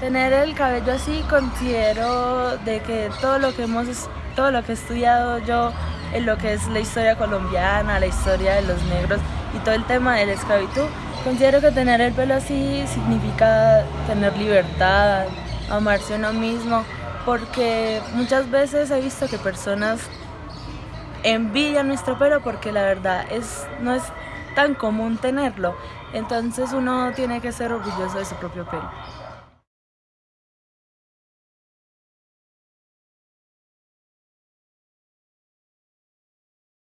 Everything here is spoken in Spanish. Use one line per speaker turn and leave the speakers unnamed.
Tener el cabello así considero de que todo lo que hemos, todo lo que he estudiado yo en lo que es la historia colombiana, la historia de los negros y todo el tema de la esclavitud, considero que tener el pelo así significa tener libertad, amarse uno mismo, porque muchas veces he visto que personas envidian nuestro pelo porque la verdad es, no es tan común tenerlo, entonces uno tiene que ser orgulloso de su propio pelo.